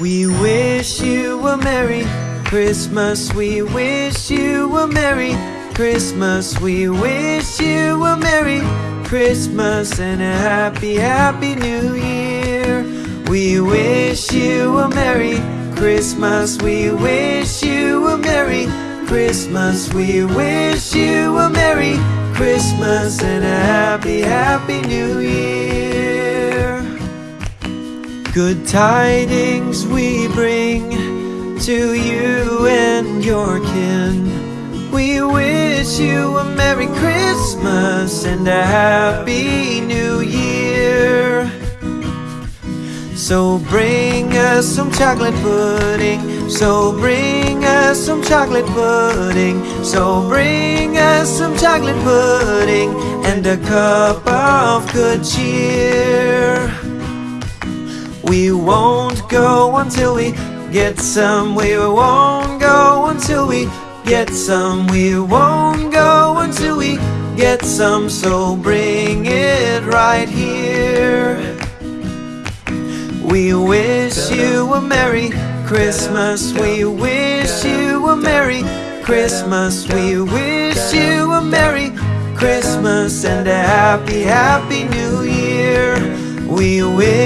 We wish you a Merry Christmas. We wish you a Merry Christmas. We wish you a Merry Christmas and a happy, happy New Year. We wish you a Merry Christmas. We wish you a Merry Christmas. We wish you a Merry Christmas and a happy, happy New Year. Good tidings we bring to you and your kin. We wish you a Merry Christmas and a Happy New Year. So bring us some chocolate pudding. So bring us some chocolate pudding. So bring us some chocolate pudding and a cup of good cheer. We won't go until we get some. We won't go until we get some. We won't go until we get some. So bring it right here. We wish you a Merry Christmas. We wish you a Merry Christmas. We wish you a Merry Christmas and a Happy, Happy New Year. We wish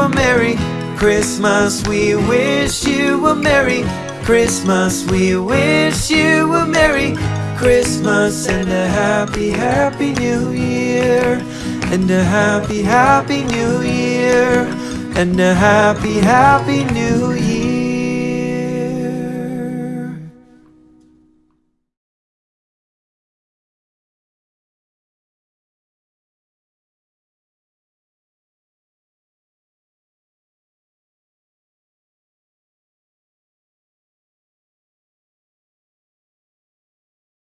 a Merry Christmas. We wish you a Merry Christmas. We wish you a Merry Christmas and a Happy, Happy New Year. And a Happy, Happy New Year. And a Happy, Happy New Year.